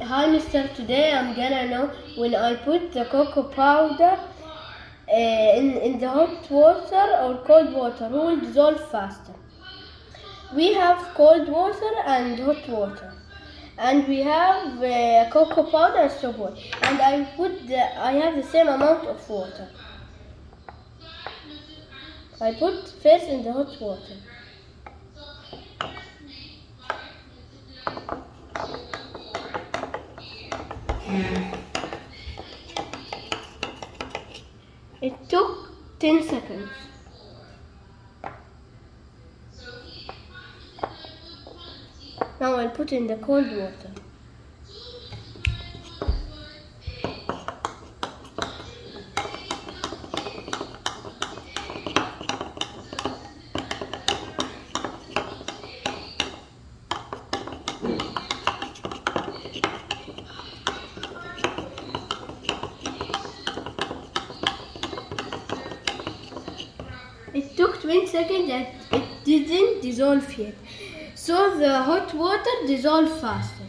Hi mister, today I'm gonna know when I put the cocoa powder uh, in, in the hot water or cold water, who will dissolve faster? We have cold water and hot water. And we have uh, cocoa powder and soap water. And I put the, I have the same amount of water. I put first in the hot water. It took 10 seconds. Now I'll put in the cold water. 20 seconds and it didn't dissolve yet. So the hot water dissolved faster.